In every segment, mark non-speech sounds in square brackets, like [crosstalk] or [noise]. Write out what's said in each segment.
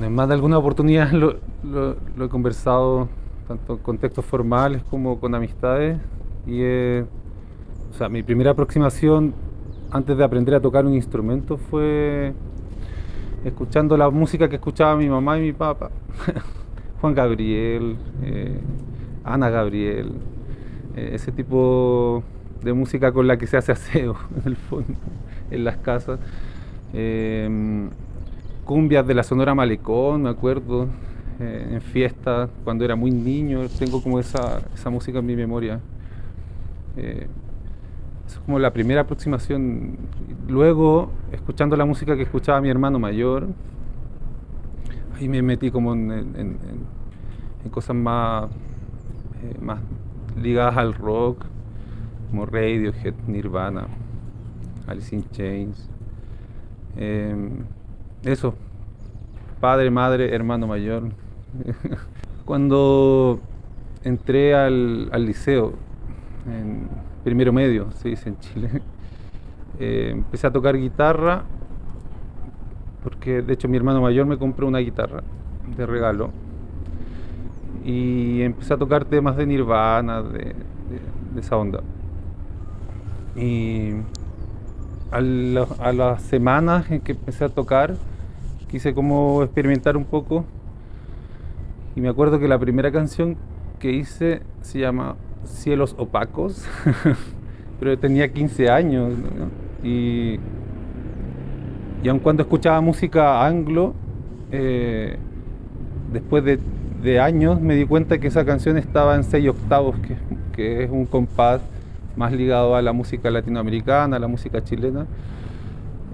En más de alguna oportunidad [laughs] lo, he conversado tanto en contextos formales como con amistades y o sea, mi primera aproximación antes de aprender a tocar un instrumento fue escuchando la música que escuchaba mi mamá y mi papá. [laughs] Juan Gabriel, eh, Ana Gabriel, eh, ese tipo de música con la que se hace aseo [laughs] en el fondo, en las casas. Em, cumbias de la Sonora Malecón, me acuerdo, eh, en fiestas, cuando era muy niño, tengo como esa, esa música en mi memoria. Eh, es como la primera aproximación. Luego, escuchando la música que escuchaba mi hermano mayor, ahí me metí como en, cosas más, más ligadas al rock, como Radiohead, Nirvana, Alice in Chains. Em, eso, padre, madre, hermano mayor. [laughs] Cuando entré al, liceo, en primero medio, se dice en Chile, [laughs] eh, empecé a tocar guitarra, porque de hecho mi hermano mayor me compró una guitarra de regalo y empecé a tocar temas de Nirvana, de, esa onda. Y a, las semanas en que empecé a tocar, quise como experimentar un poco. Y me acuerdo que la primera canción que hice se llama Cielos Opacos, [laughs] pero tenía 15 años. Y, y aun cuando escuchaba música anglo, eh, después de años me di cuenta que esa canción estaba en 6 octavos, que, es un compás más ligado a la música latinoamericana, a la música chilena.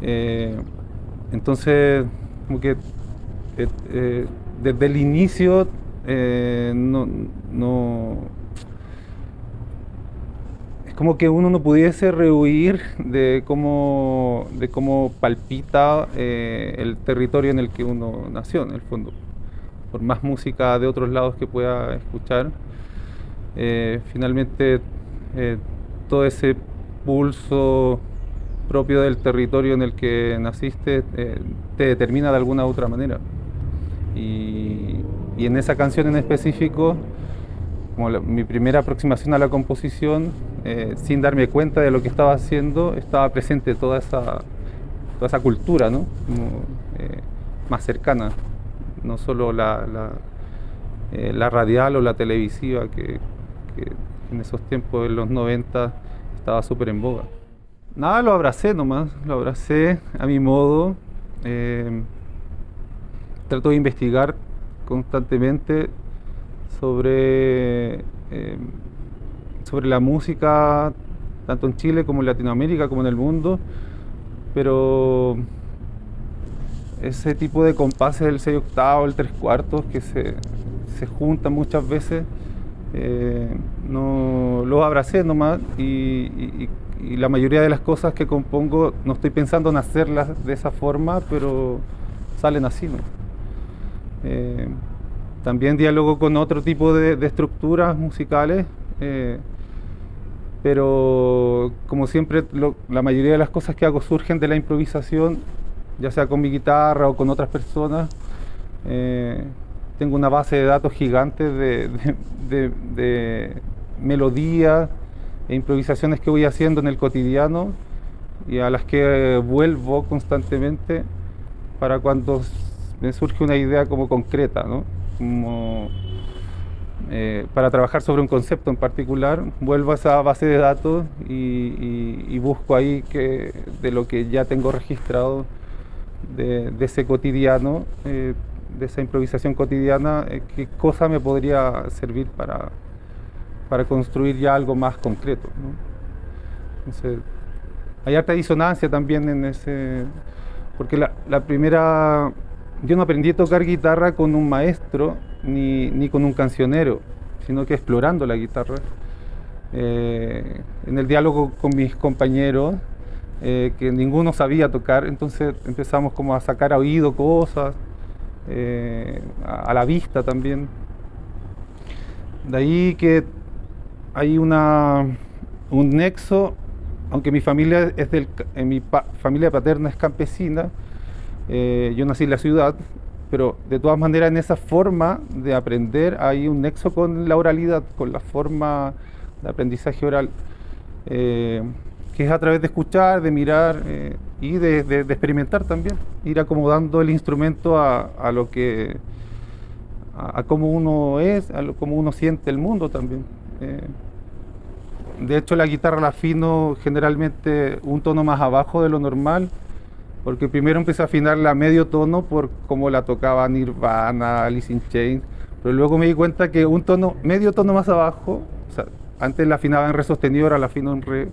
Eh, entonces, como que eh, eh, desde el inicio no, no, es como que uno no pudiese rehuir de cómo, de cómo palpita el territorio en el que uno nació, en el fondo por más música de otros lados que pueda escuchar, finalmente todo ese pulso propio del territorio en el que naciste eh, te determina de alguna u otra manera. Y, en esa canción en específico, como mi primera aproximación a la composición, sin darme cuenta de lo que estaba haciendo, estaba presente toda esa, toda esa cultura ¿no? más cercana no solo la, eh, la, radial o la televisiva que, en esos tiempos, en los 90, estaba súper en boga. Nada, lo abracé nomás, lo abracé a mi modo. Eh, trato de investigar constantemente sobre, eh, sobre la música, tanto en Chile como en Latinoamérica, como en el mundo, pero ese tipo de compases del 6 octavo, el 3 cuartos, que se, se juntan muchas veces, eh, no, los abracé nomás y, la mayoría de las cosas que compongo no estoy pensando en hacerlas de esa forma, pero salen así. Eh, también diálogo con otro tipo de, estructuras musicales, eh, pero como siempre la mayoría de las cosas que hago surgen de la improvisación ya sea con mi guitarra o con otras personas. Eh, tengo una base de datos gigante de, melodías e improvisaciones que voy haciendo en el cotidiano y a las que vuelvo constantemente para cuando me surge una idea como concreta, como, eh, para trabajar sobre un concepto en particular, vuelvo a esa base de datos y, busco ahí que, de lo que ya tengo registrado de, ese cotidiano, eh, de esa improvisación cotidiana, eh, qué cosa me podría servir para, para construir ya algo más concreto. hay harta disonancia también en ese... Porque la, primera... Yo no aprendí a tocar guitarra con un maestro ni, ni con un cancionero, sino que explorando la guitarra. Eh, en el diálogo con mis compañeros, eh, que ninguno sabía tocar, entonces empezamos como a sacar a oído cosas, eh, a, la vista también. De ahí que hay una, un nexo aunque mi familia es del, mi familia paterna es campesina, eh, yo nací en la ciudad, pero de todas maneras en esa forma de aprender hay un nexo con la oralidad, con la forma de aprendizaje oral, eh, que es a través de escuchar, de mirar eh, y de, experimentar también, ir acomodando el instrumento a, lo que, a, cómo uno es, a cómo uno siente el mundo también. Eh, de hecho la guitarra la afino generalmente un tono más abajo de lo normal, porque primero empecé a afinarla a medio tono por cómo la tocaba Nirvana, Alice in Chains, pero luego me di cuenta que un tono, medio tono más abajo, antes la afinaba en re sostenido, ahora la afino en re,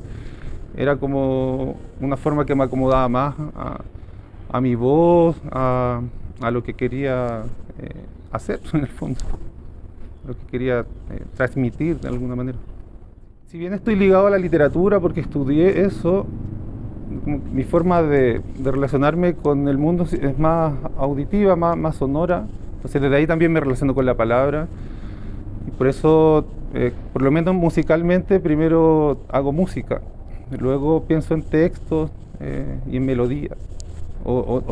era como una forma que me acomodaba más a, mi voz, a, lo que quería eh, hacer [laughs] en el fondo, lo que quería eh, transmitir de alguna manera. Si bien estoy ligado a la literatura porque estudié eso, mi forma de, relacionarme con el mundo es más auditiva, más, sonora. Entonces desde ahí también me relaciono con la palabra. Y por eso, eh, por lo menos musicalmente, primero hago música. Luego pienso en textos eh, y en melodías. O,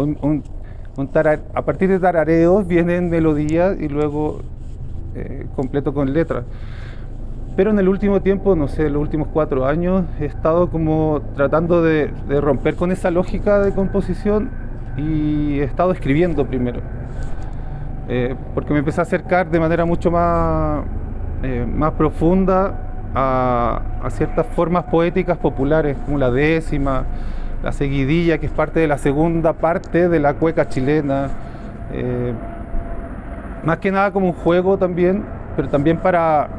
a partir de tarareos vienen melodías y luego eh, completo con letras. Pero en el último tiempo, no sé, los últimos cuatro años, he estado como tratando de, romper con esa lógica de composición y he estado escribiendo primero. Eh, porque me empecé a acercar de manera mucho más, eh, más profunda a, ciertas formas poéticas populares, como la décima, la seguidilla, que es parte de la segunda parte de la cueca chilena. Eh, más que nada como un juego también, pero también para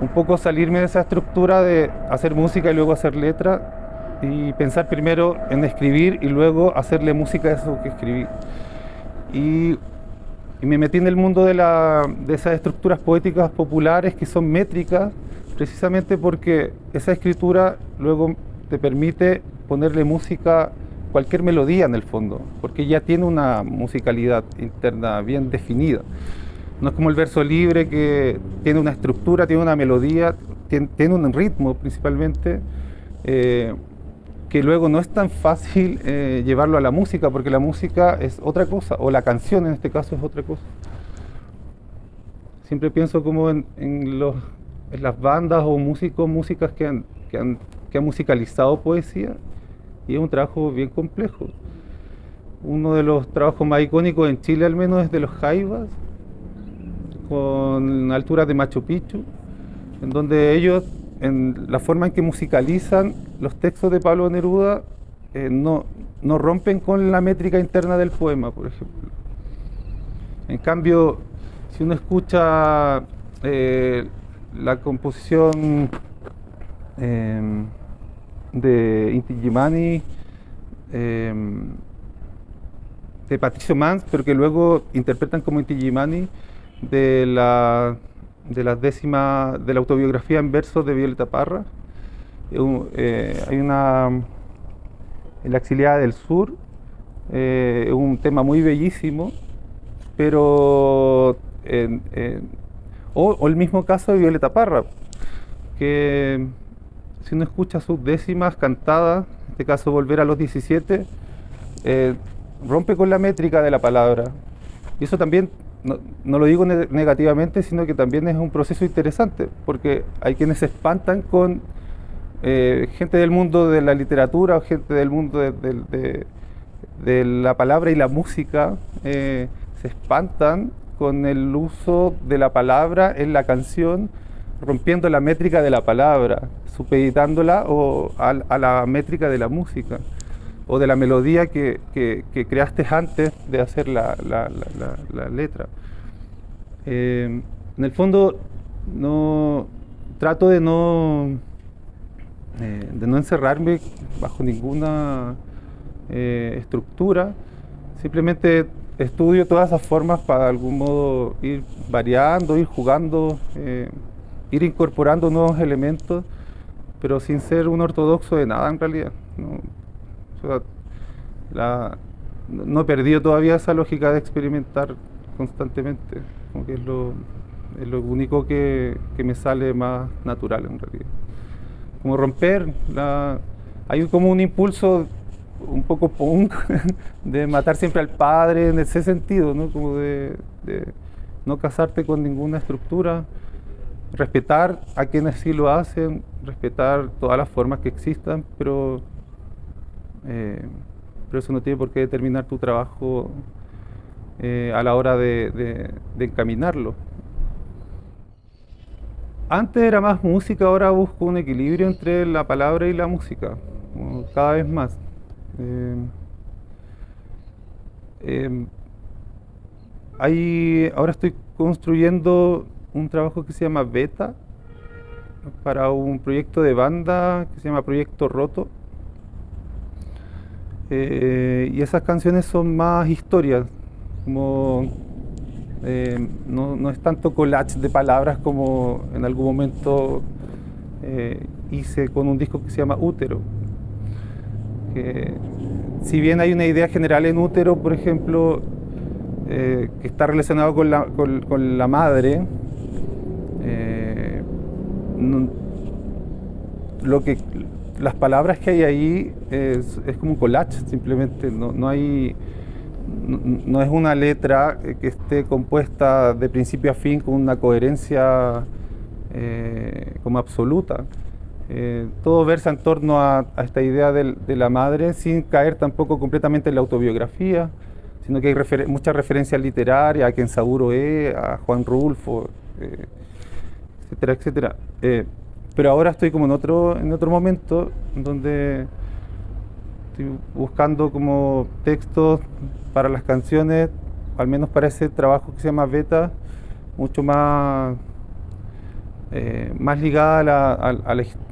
un poco salirme de esa estructura de hacer música y luego hacer letra y pensar primero en escribir y luego hacerle música a eso que escribí. Y, me metí en el mundo de, de esas estructuras poéticas populares que son métricas, precisamente porque esa escritura luego te permite ponerle música, cualquier melodía en el fondo, porque ya tiene una musicalidad interna bien definida. No es como el verso libre que tiene una estructura, tiene una melodía, tiene, un ritmo principalmente, eh, que luego no es tan fácil eh, llevarlo a la música, porque la música es otra cosa, o la canción en este caso es otra cosa. Siempre pienso como en, las bandas o músicos, músicas que han, que han, musicalizado poesía, y es un trabajo bien complejo. Uno de los trabajos más icónicos en Chile al menos es de los Jaivas, con alturas de Machu Picchu, en donde ellos, en la forma en que musicalizan los textos de Pablo Neruda, eh, no, no rompen con la métrica interna del poema, por ejemplo. En cambio, si uno escucha eh, la composición em, de Inti Gimani, em, de Patricio Mans, pero que luego interpretan como Inti Gimani, de la, de las décimas de la autobiografía en versos de Violeta Parra. Eh, hay una en la exiliada del sur, eh, es un tema muy bellísimo, pero o, el mismo caso de Violeta Parra, que si uno escucha sus décimas cantadas, en este caso volver a los 17, eh, rompe con la métrica de la palabra. Y eso también no, lo digo negativamente, sino que también es un proceso interesante, porque hay quienes se espantan con eh, gente del mundo de la literatura o gente del mundo de, la palabra y la música, eh, se espantan con el uso de la palabra en la canción, rompiendo la métrica de la palabra, supeditándola o a la métrica de la música o de la melodía que, creaste antes de hacer la, letra. Eh, en el fondo, no trato de no, eh, de no encerrarme bajo ninguna eh, estructura, simplemente estudio todas esas formas para de algún modo ir variando, ir jugando, ir incorporando nuevos elementos, pero sin ser un ortodoxo de nada en realidad he perdido todavía esa lógica de experimentar constantemente, como que es lo, único que, me sale más natural en realidad. Como romper hay como un impulso un poco punk [laughs] de matar siempre al padre en ese sentido, ¿no? Como de, no casarte con ninguna estructura, respetar a quienes sí lo hacen, respetar todas las formas que existan, pero, eh, pero eso no tiene por qué determinar tu trabajo eh, a la hora de, encaminarlo. Antes era más música, ahora busco un equilibrio entre la palabra y la música, cada vez más. Eh, ahora estoy construyendo un trabajo que se llama Beta para un proyecto de banda que se llama Proyecto Roto. Y esas canciones son más historias, como eh, no, es tanto collage de palabras como en algún momento eh, hice con un disco que se llama Útero. Que, si bien hay una idea general en Útero, por ejemplo, eh, que está relacionado con la, con, la madre, lo que, las palabras que hay ahí es, como un collage, simplemente no, no hay no es una letra que esté compuesta de principio a fin con una coherencia eh, como absoluta. Eh, todo versa en torno a, esta idea de, la madre sin caer tampoco completamente en la autobiografía, sino que hay muchas referencias literarias a Kensaburo E, a Juan Rulfo, eh, etcétera, etcétera. Pero ahora estoy como en otro, en otro momento donde estoy buscando como textos para las canciones, al menos para ese trabajo que se llama Beta, mucho más, eh, más ligada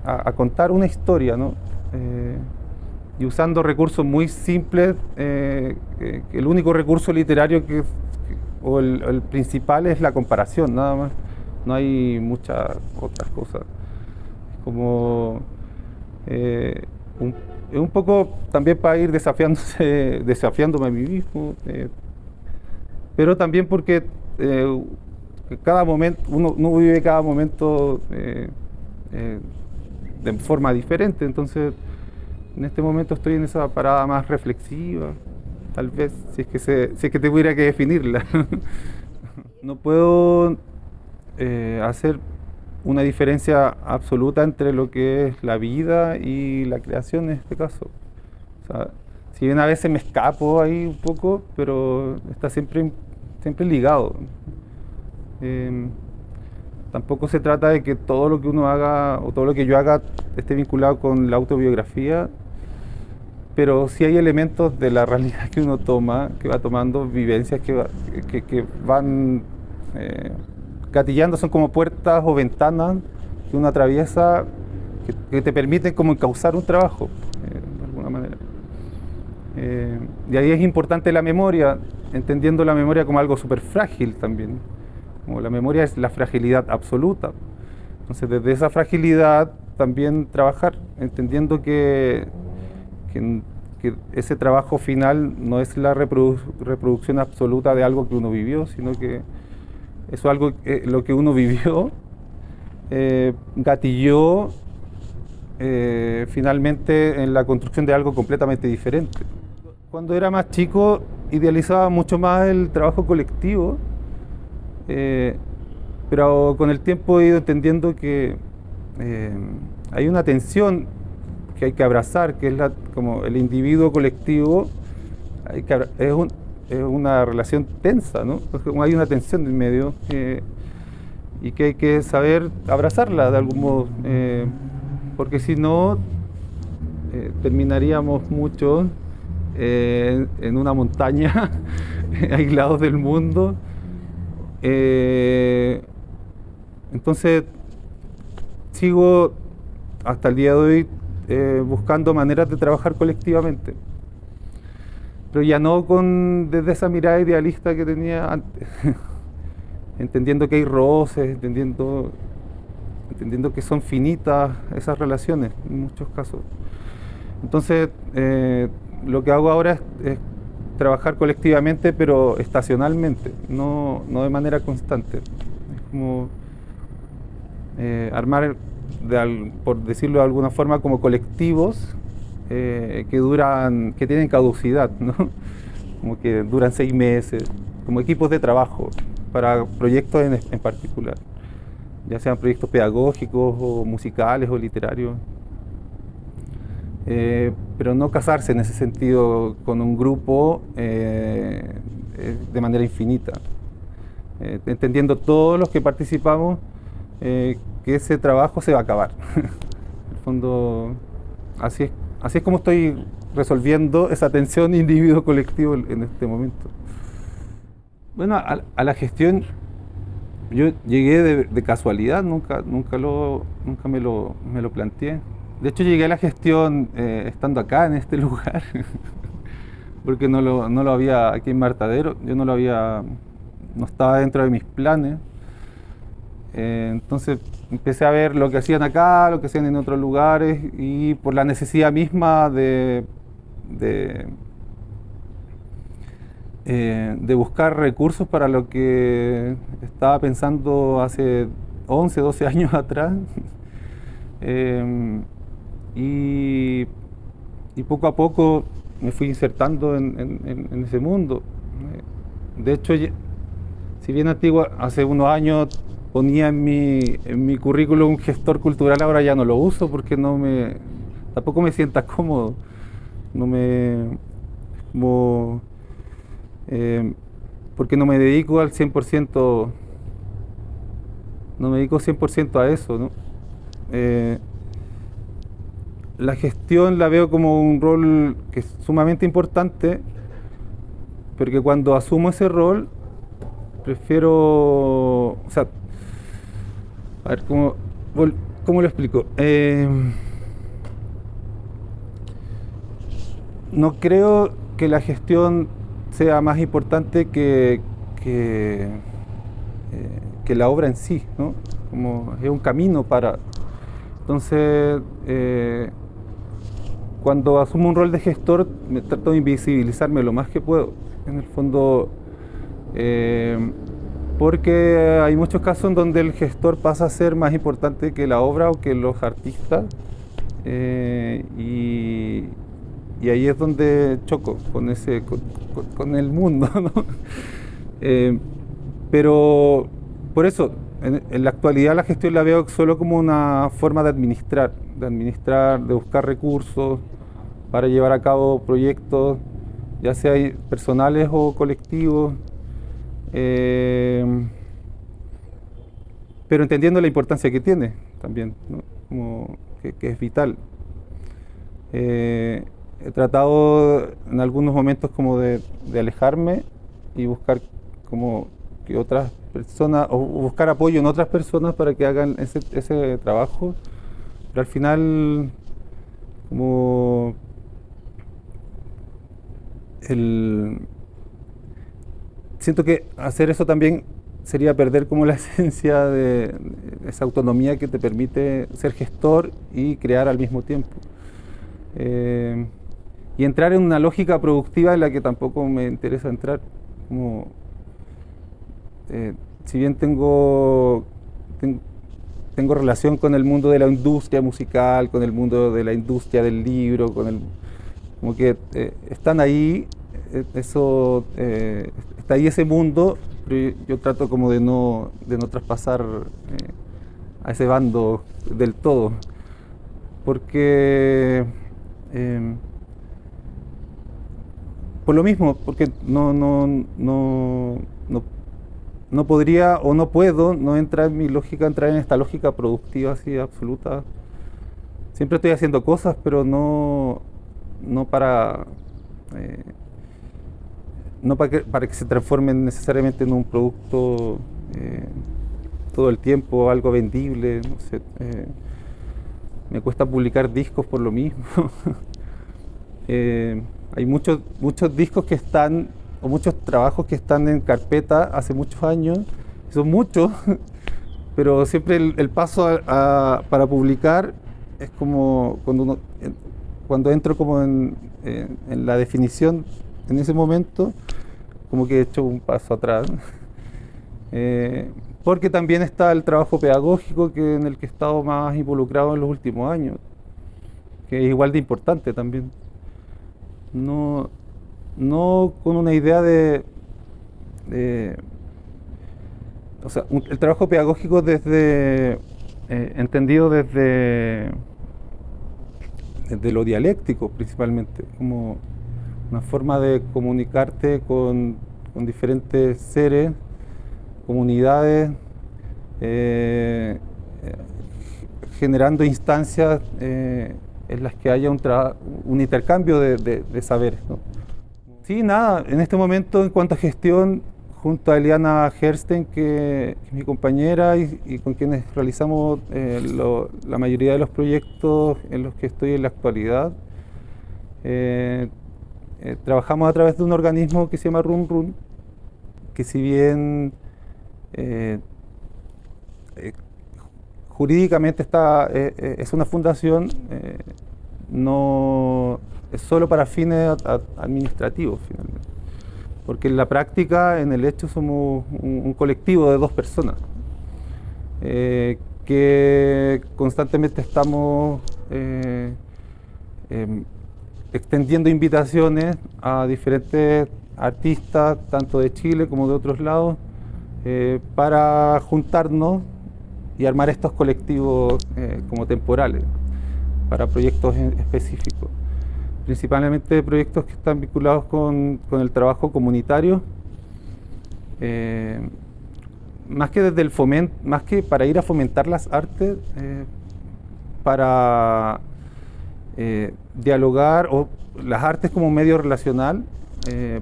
a, contar una historia, ¿no? Eh, y usando recursos muy simples, eh, el único recurso literario que, o el, principal es la comparación, nada más. No hay muchas otras cosas. Como un es un poco también para ir desafiándose, [laughs] desafiándome a mí mismo, eh, pero también porque eh, cada momento, uno, vive cada momento eh, de forma diferente, entonces en este momento estoy en esa parada más reflexiva, tal vez, si es que, se, si es que que definirla. [laughs] no puedo hacer una diferencia absoluta entre lo que es la vida y la creación en este caso. si bien a veces me escapo ahí un poco, pero está siempre, siempre ligado. Em, tampoco se trata de que todo lo que uno haga o todo lo que yo haga esté vinculado con la autobiografía, pero sí hay elementos de la [laughs] realidad que uno toma, que va tomando, vivencias que, que, van... Gatillando son como puertas o ventanas que uno atraviesa que, te permiten como encauzar un trabajo, eh, de alguna manera. Eh, y ahí es importante la memoria, entendiendo la memoria como algo súper frágil también. Como la memoria es la fragilidad absoluta. Entonces, desde esa fragilidad también trabajar, entendiendo que, que, ese trabajo final no es la reproducción absoluta de algo que uno vivió, sino que eso es algo, eh, lo que uno vivió, eh, gatilló eh, finalmente en la construcción de algo completamente diferente. Cuando era más chico idealizaba mucho más el trabajo colectivo, pero con el tiempo he ido entendiendo que hay una tensión que hay que abrazar, que es la, como el individuo colectivo, hay que, es un, es una relación tensa, ¿no? Hay una tensión en medio eh, y que hay que saber abrazarla de algún modo, eh, porque si no, eh, terminaríamos mucho en una montaña, [laughs] aislados del mundo. entonces, sigo hasta el día de hoy buscando maneras de trabajar colectivamente pero ya no con desde esa mirada idealista que tenía antes, [laughs] entendiendo que hay roces, entendiendo, entendiendo que son finitas esas relaciones en muchos casos. Entonces, eh, lo que hago ahora es, trabajar colectivamente, pero estacionalmente, no, de manera constante. Es como eh, armar, por decirlo de alguna forma, como colectivos eh, que duran, que tienen caducidad, ¿no? [laughs] como que duran seis meses, como equipos de trabajo para proyectos en, en particular, ya sean proyectos pedagógicos o musicales o literarios. Eh, pero no casarse en ese sentido con un grupo eh, eh, de manera infinita, entendiendo todos los que participamos que ese trabajo se va a acabar. [laughs] en el fondo, así es, así es como estoy resolviendo esa tensión individuo-colectivo en este momento. Bueno, a, la gestión yo llegué de, casualidad, nunca, nunca, lo, nunca me, lo, me lo planteé. De hecho, llegué a la gestión eh, estando acá, en este [laughs] lugar, porque no lo, no lo, había aquí en Martadero, yo no lo había, no estaba dentro de mis planes. Eh, entonces empecé a ver lo que hacían acá, lo que hacían en otros lugares y por la necesidad misma de, de, eh, buscar recursos para lo que estaba pensando hace 11, 12 [laughs] años atrás. [laughs] Y, poco a poco me fui insertando en, ese mundo. De hecho, si bien antiguo, hace unos años ponía en mi, en mi currículum un gestor cultural, ahora ya no lo uso porque no me, tampoco me sienta cómodo. No me, eh, porque no me dedico al 100%, no me dedico 100% a eso. Eh, la gestión la veo como un rol que es sumamente importante, porque cuando asumo ese rol, prefiero, a ver, ¿cómo, cómo lo explico? Eh, no creo que la gestión sea más importante que, que, eh, la obra en sí, ¿no? Como es un camino para... Entonces, eh, cuando asumo un rol de gestor, me trato de invisibilizarme lo más que puedo. En el fondo, porque hay muchos casos en donde el gestor pasa a ser más importante que la obra o que los artistas. Eh, y, ahí es donde choco con, ese, con, el mundo. [laughs] Eh, pero por eso, en, en, la actualidad la gestión la veo solo como una forma de administrar, de administrar, de buscar recursos, para llevar a cabo proyectos, ya sea personales o colectivos, eh, pero entendiendo la importancia que tiene también, como que, es vital. Eh, he tratado en algunos momentos como de, alejarme y buscar como que otras personas, o buscar apoyo en otras personas para que hagan ese, ese trabajo, pero al final como siento que hacer eso también sería perder como la [laughs] esencia de esa autonomía que te permite ser gestor y crear al mismo tiempo. Eh, y entrar en una lógica productiva en la que tampoco me interesa entrar. Como, eh, si bien tengo, tengo relación con el mundo de la industria musical, con el mundo de la industria del libro, con el como que eh, están ahí, eso, eh, está ahí ese mundo, pero yo, trato como de no, de no traspasar a ese bando del todo, porque em, por lo mismo, porque no, no, no, no, no podría o no puedo, no entrar en mi lógica, entrar en esta lógica productiva así absoluta. Siempre estoy haciendo cosas, pero no, no para, eh, no para que, para que se transformen necesariamente en un producto eh, todo el tiempo, algo vendible, no sé, eh, me cuesta publicar discos por lo mismo. [laughs] hay muchos, muchos discos que están, o muchos trabajos que están en carpeta hace muchos años, son muchos, [laughs] pero siempre el, paso para publicar es como cuando uno cuando entro como en, la definición en ese momento, como que he hecho un paso atrás. [laughs] Eh, porque también está el trabajo pedagógico que en el que he estado más involucrado en los últimos años, que es igual de importante también. No, no con una idea de, o sea, el trabajo pedagógico desde, eh, entendido desde, desde lo dialéctico principalmente, como una forma de comunicarte con, diferentes seres, comunidades, eh, generando instancias eh, en las que haya un, un intercambio de, saberes. Sí, nada, en este momento en cuanto a gestión, junto a Eliana Hersten, que, es mi compañera y, con quienes realizamos eh, la mayoría de los proyectos en los que estoy en la actualidad, eh, trabajamos a través de un organismo que se llama Run Run, que si bien jurídicamente está, eh, eh, es una fundación, eh, no es solo para fines administrativos finalmente. Porque en la práctica, en el hecho, somos un, colectivo de dos personas que constantemente estamos em, extendiendo invitaciones a diferentes artistas, tanto de Chile como de otros lados, para juntarnos y armar estos colectivos eh, como temporales para proyectos específicos. Principalmente proyectos que están vinculados con, el trabajo comunitario, eh, más que desde el fomento, más que para ir a fomentar las artes, eh, dialogar o las artes como medio relacional,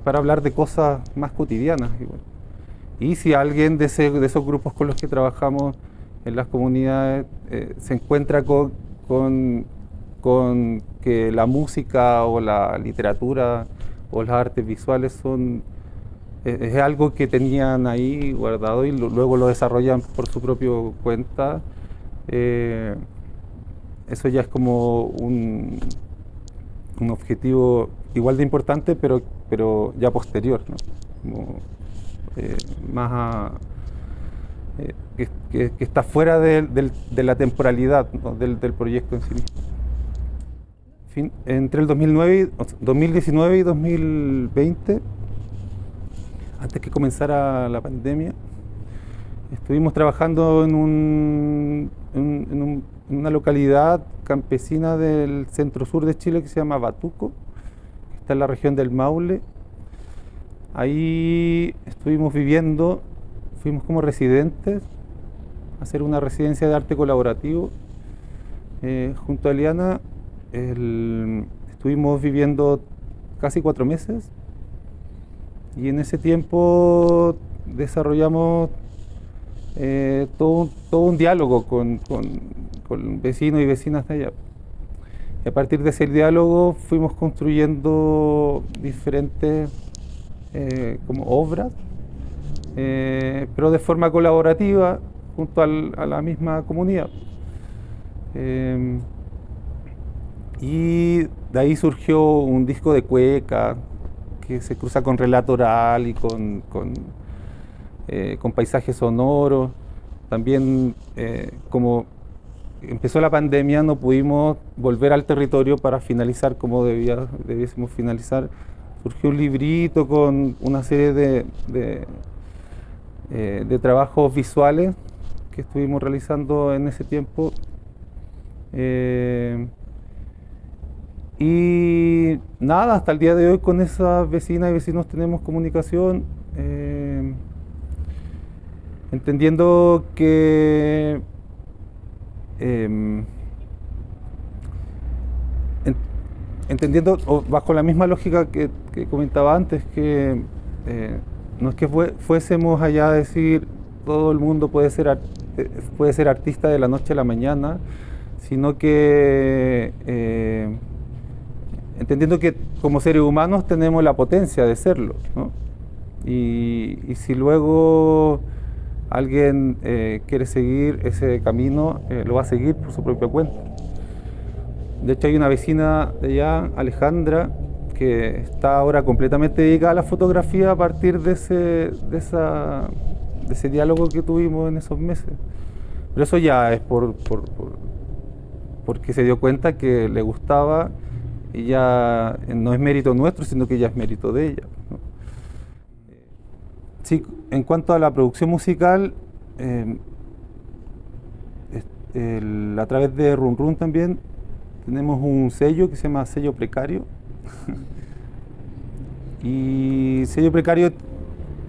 para hablar de cosas más cotidianas. Y si alguien de, de esos grupos con los que trabajamos en las comunidades eh, se encuentra con, con, que la música o la literatura o las artes visuales son es, algo que tenían ahí guardado y luego lo desarrollan por su propio cuenta. Eh, eso ya es como un, un objetivo igual de importante, pero, pero ya posterior, eh, más eh, que, está fuera de, la temporalidad del, proyecto en sí mismo. entre el 2009, 2019 y 2020, antes que comenzara la pandemia, estuvimos trabajando en, un, en, una localidad campesina del centro sur de Chile que se llama Batuco, está en la región del Maule. Ahí estuvimos viviendo fuimos como residentes a hacer una residencia de arte colaborativo eh, junto a Eliana. estuvimos viviendo casi cuatro meses y en ese tiempo desarrollamos eh, todo, todo, un diálogo con, vecinos y vecinas de allá. Y a partir de ese diálogo fuimos construyendo diferentes eh, como obras eh, pero de forma colaborativa junto a la misma comunidad. Eh, y de ahí surgió un disco de cueca que se cruza con relato oral y con, con, eh, paisajes sonoros. También como empezó la pandemia no pudimos volver al territorio para finalizar como debía, debiésemos finalizar. Surgió un librito con una serie de eh, trabajos visuales que estuvimos realizando en ese tiempo. Eh, y nada, hasta el día de hoy con esas vecinas y vecinos tenemos comunicación, eh, entendiendo que em, entendiendo bajo la misma lógica que, comentaba antes, que no es que fuésemos allá a decir todo el mundo puede ser, eh, puede ser artista de la noche a la mañana, sino que eh, entendiendo que como seres humanos tenemos la potencia de serlo. Y, si luego alguien eh, quiere seguir ese camino, lo va a seguir por su propia cuenta. De hecho hay una vecina de allá, Alejandra, que está ahora completamente dedicada a la fotografía a partir de ese, de esa, de ese diálogo que tuvimos en esos meses. Pero eso ya es por, por, porque se dio cuenta que le gustaba y ya no es mérito nuestro, sino que ya es mérito de ella. Sí, en cuanto a la producción musical, eh, a través de Run Run también tenemos un sello que se llama sello precario. [laughs] y sello precario,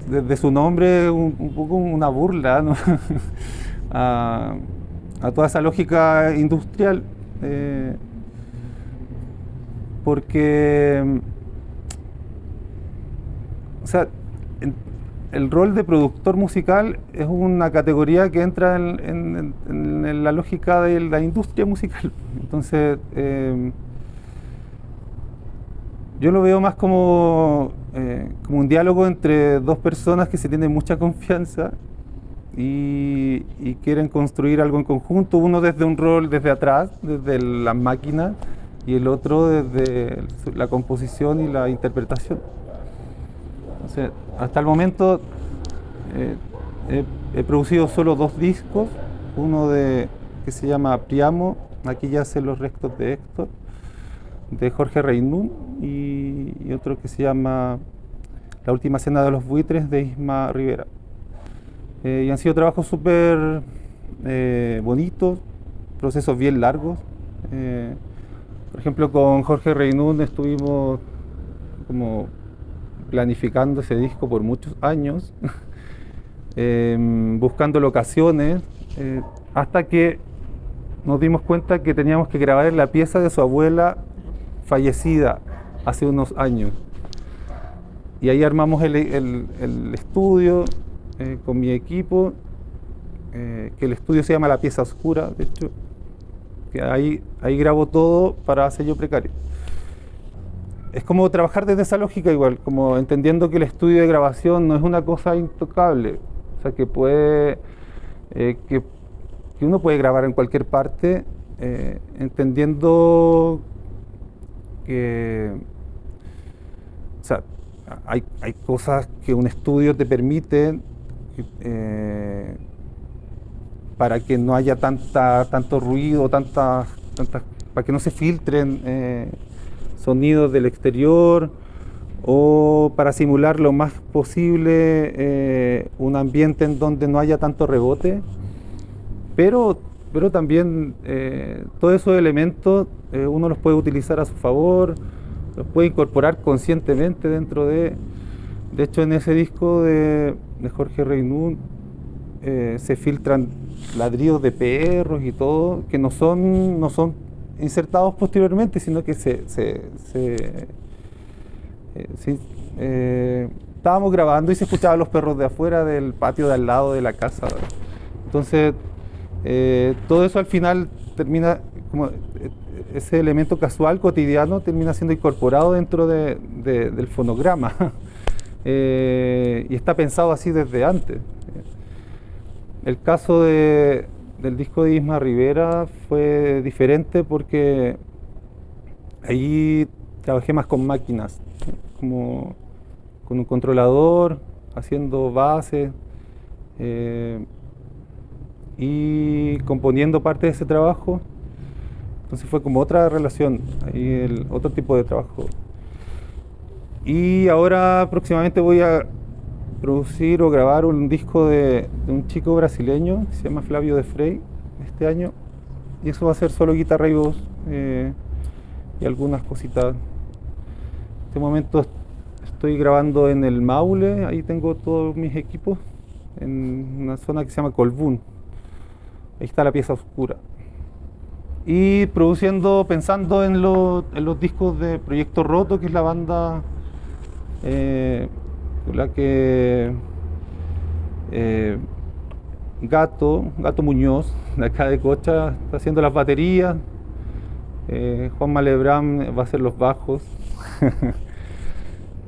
desde su nombre, un, un poco una burla ¿no? [laughs] a, toda esa lógica industrial. Eh, porque, o sea, el rol de productor musical es una categoría que entra en, la lógica de la industria musical. [laughs] Entonces, eh, yo lo veo más como, eh, como un diálogo entre dos personas que se tienen mucha confianza y, quieren construir algo en conjunto, uno desde un rol desde atrás, desde la máquina, y el otro desde la composición y la interpretación hasta el momento eh, he, producido solo dos discos, uno de que se llama Priamo, aquí ya sé los restos de Héctor, de Jorge Reinún, y, otro que se llama La última cena de los buitres de Isma Rivera. Eh, y han sido trabajos súper eh, bonitos, procesos bien largos. por ejemplo, con Jorge Reinún estuvimos como planificando ese disco por muchos años, [laughs] em, buscando locaciones, eh, hasta que nos dimos cuenta que teníamos que grabar la pieza de su abuela fallecida hace unos años. Y ahí armamos el, estudio eh, con mi equipo, eh, que el estudio se llama La Pieza Oscura, de hecho, que ahí, ahí grabo todo para sello precario es como trabajar desde esa lógica igual, como entendiendo que el estudio de grabación no es una cosa intocable, o sea, que puede, eh, que, uno puede grabar en cualquier parte, eh, entendiendo que, o sea, hay, cosas que un estudio te permite eh, para que no haya tanta, tanto ruido, tantas, tantas, para que no se filtren sonidos del exterior o para simular lo más posible eh, un ambiente en donde no haya tanto rebote, pero, pero también eh, todos esos elementos eh, uno los puede utilizar a su favor, los puede incorporar conscientemente dentro de... De hecho, en ese disco de, Jorge Reynún se filtran ladridos de perros y todo, que no son, no son insertados posteriormente, sino que se, eh, eh, estábamos grabando y se escuchaban los perros de afuera del patio de al lado de la casa. Entonces, eh, todo eso al final termina, como ese elemento casual, cotidiano, termina siendo incorporado dentro del fonograma. [laughs] y está pensado así desde antes. El caso de, del disco de Isma Rivera fue diferente porque ahí trabajé más con máquinas, como con un controlador, haciendo bases eh, y componiendo parte de ese trabajo. Entonces fue como otra relación, ahí otro tipo de trabajo. Y ahora próximamente voy a producir o grabar un disco de, un chico brasileño que se llama Flavio de Frey este año y eso va a ser solo guitarra y voz eh, y algunas cositas. En este momento estoy grabando en el Maule, ahí tengo todos mis equipos en una zona que se llama Colbún. Ahí está la pieza oscura. Y produciendo, pensando en, los discos de Proyecto Roto, que es la banda eh, que eh, Gato, Gato Muñoz, [laughs] de acá de Cocha, está haciendo las baterías. Eh, Juan Malebrán va a hacer los bajos. [laughs]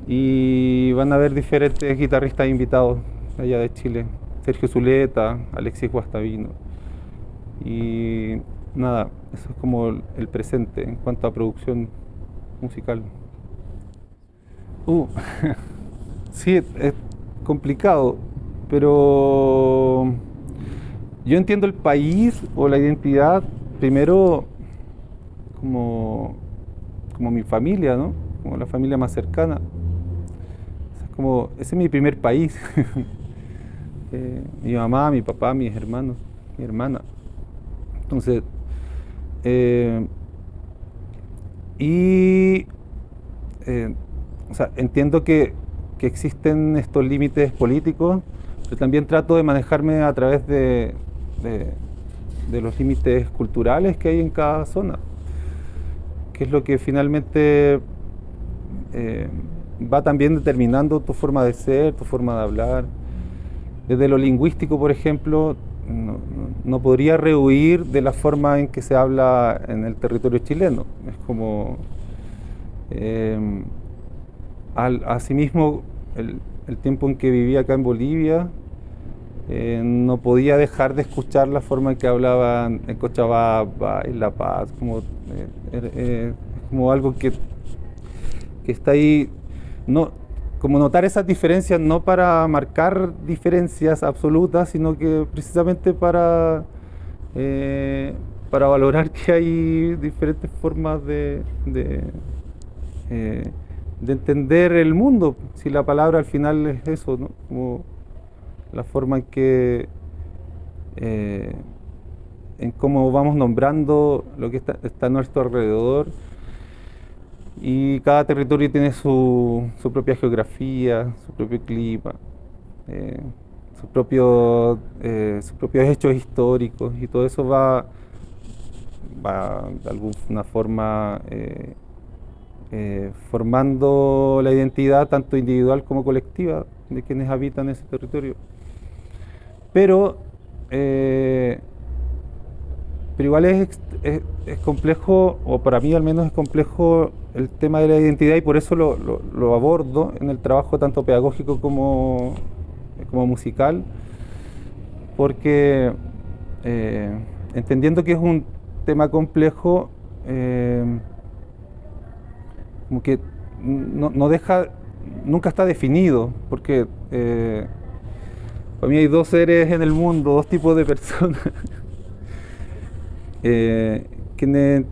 y van a haber diferentes guitarristas invitados allá de Chile. Sergio Zuleta, Alexis Guastavino. Y nada, eso es como el presente en cuanto a producción musical. Uh. [laughs] Sí, es complicado, pero yo entiendo el país o la identidad primero como, como mi familia, ¿no? Como la familia más cercana. como, ese es mi primer país. [laughs] Eh, mi mamá, mi papá, mis hermanos, mi hermana. Entonces, eh, y eh, o sea, entiendo que, existen estos límites políticos, pero también trato de manejarme a través de, los límites culturales que hay en cada zona, que es lo que finalmente eh, va también determinando tu forma de ser, tu forma de hablar. Desde lo lingüístico, por ejemplo, no, no, podría rehuir de la forma en que se habla en el territorio chileno. Es como... Eh, al, asimismo, el, tiempo en que vivía acá en Bolivia, eh, no podía dejar de escuchar la forma en que hablaban en Cochabamba, en La Paz, como, eh, eh, como algo que, que está ahí, no, como notar esas diferencias no para marcar diferencias absolutas, sino que precisamente para, para valorar que hay diferentes formas de, de, entender el mundo, si la palabra al final es eso, ¿no? como la forma en que eh, en cómo vamos nombrando lo que está, está a nuestro alrededor y cada territorio tiene su, su propia geografía, su propio clima, eh, eh, sus propios hechos históricos y todo eso va, va de alguna forma eh, formando la identidad tanto individual como colectiva de quienes habitan ese territorio. Pero eh, pero igual es, es, complejo, o para mí al menos es complejo el tema de la identidad y por eso lo, lo, abordo en el trabajo tanto pedagógico como, como musical, porque eh, entendiendo que es un tema complejo, como que no, no, deja, nunca está definido, porque eh, para mí hay dos seres en el mundo, dos tipos de personas. [laughs] eh, que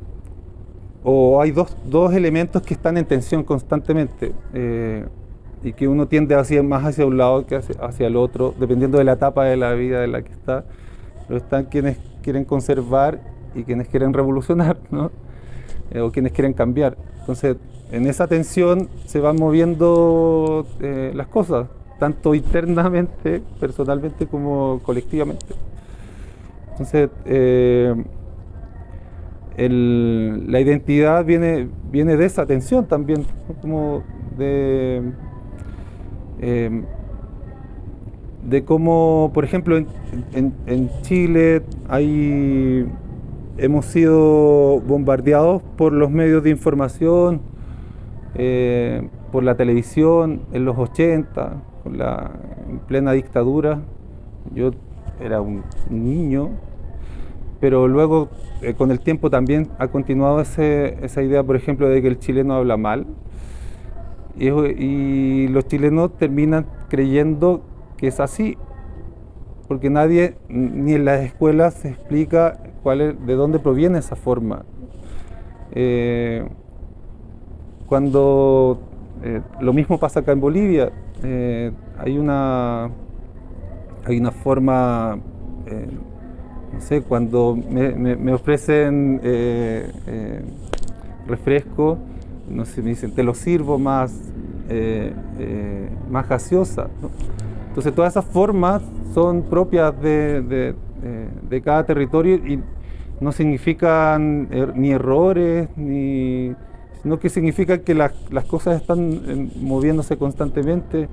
o hay dos, dos, elementos que están en tensión constantemente eh, y que uno tiende hacia, más hacia un lado que hacia, hacia, el otro, dependiendo de la etapa de la vida en la que está. Pero están quienes quieren conservar y quienes quieren revolucionar, ¿no? eh, o quienes quieren cambiar. Entonces, en esa tensión se van moviendo eh, las cosas, tanto internamente, personalmente, como colectivamente. Entonces, eh, la identidad viene, viene de esa tensión también, como de, eh, de cómo, por ejemplo, en, Chile hay, hemos sido bombardeados por los medios de información, eh, por la televisión en los 80, con la, en plena dictadura. Yo era un niño, pero luego eh, con el tiempo también ha continuado ese, esa idea, por ejemplo, de que el chileno habla mal y, los chilenos terminan creyendo que es así, porque nadie, ni en las escuelas explica de dónde proviene esa forma. Eh, cuando eh, lo mismo pasa acá en Bolivia, eh, hay una hay una forma no sé, cuando me, ofrecen eh, eh, refresco, no sé, me dicen, te lo sirvo más, eh, más gaseosa. Entonces todas esas formas son propias de, cada territorio y no significan ni errores, ni, sino que significa que las, las cosas están moviéndose constantemente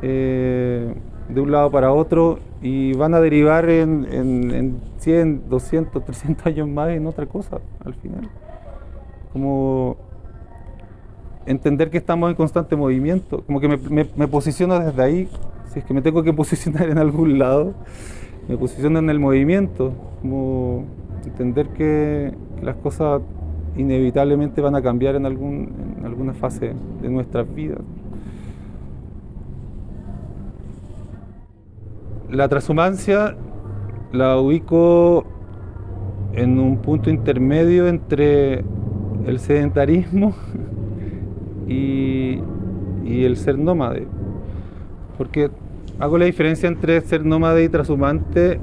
de un lado para otro y van a derivar en, en, en, 100, 200, 300 años más en otra cosa al final. Como entender que estamos en constante movimiento, como que me, me, posiciono desde ahí, si es que me tengo que [laughs] posicionar en algún lado, me posiciono en el movimiento, como entender que las cosas inevitablemente van a cambiar en, algún, en alguna fase de nuestras vidas. la transhumancia la ubico en un punto intermedio entre el sedentarismo [laughs] y, y el ser nómade. Porque hago la diferencia entre ser nómade y trashumante,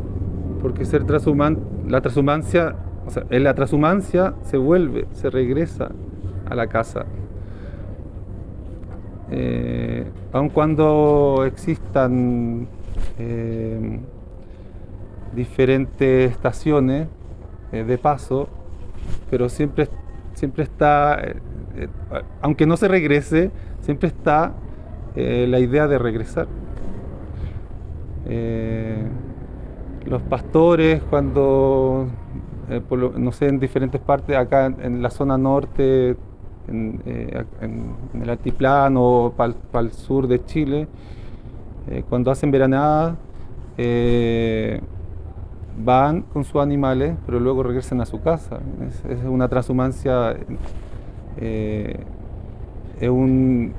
porque ser trashumante, la transhumancia, o en la transhumancia se vuelve, se regresa a la casa. Eh, aun cuando existan eh, diferentes estaciones eh, de paso, pero siempre, siempre está, aunque no se regrese, siempre está la idea de regresar. Los pastores cuando, eh, no sé, en diferentes partes, acá en, la zona norte, en, eh, el altiplano, para el sur de Chile, eh, cuando hacen veranada, eh, van con sus animales, pero luego regresan a su casa. Es, una transhumancia, es, un,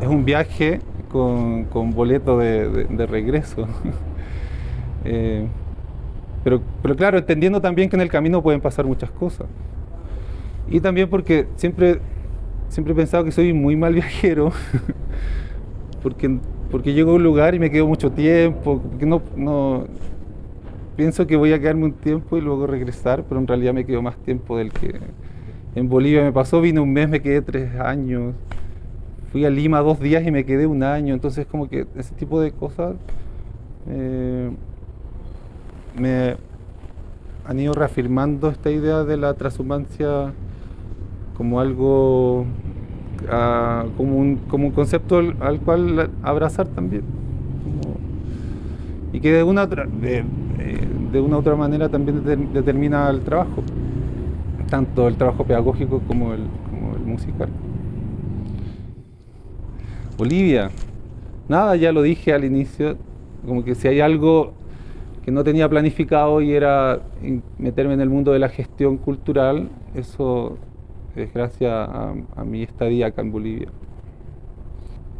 es un viaje con, con boleto de- de regreso. [laughs] Pero, pero claro, entendiendo también que en el camino pueden pasar muchas cosas. Y también porque siempre, siempre he pensado que soy muy mal [laughs] viajero, porque, porque llego a un lugar y me quedo mucho tiempo, no, no, pienso que voy a quedarme un tiempo y luego regresar, pero en realidad me quedo más tiempo del que en Bolivia me pasó, vine un mes, me quedé tres años, fui a Lima dos días y me quedé un año, entonces como que ese tipo de cosas eh, me han ido reafirmando esta idea de la transhumancia como algo, ah, como, un, como un concepto al, al cual abrazar también. Y que de una, otra, de, eh, de una otra manera también deter- determina el trabajo, tanto el trabajo pedagógico como el, como el musical. Bolivia, nada, ya lo dije al inicio, como que si hay algo que no tenía planificado y era meterme en el mundo de la gestión cultural, eso es gracias a, a mi estadía acá en Bolivia.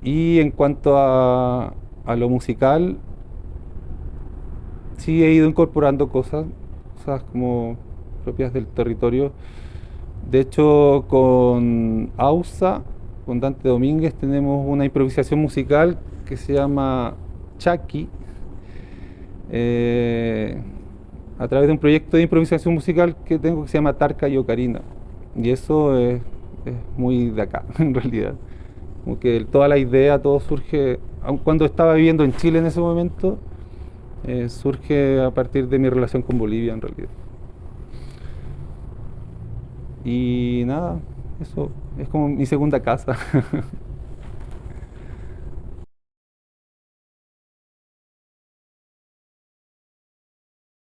Y en cuanto a, a lo musical, sí he ido incorporando cosas, cosas como propias del territorio. De hecho, con AUSA, con Dante Domínguez, tenemos una improvisación musical que se llama Chaki, eh, a través de un proyecto de improvisación musical que tengo que se llama Tarca y Ocarina. Y eso es, muy de acá, [laughs] en realidad. Como que toda la idea, todo surge, aun cuando estaba viviendo en Chile en ese momento, eh, surge a partir de mi relación con Bolivia en realidad. Y nada, eso es como mi segunda casa. [laughs]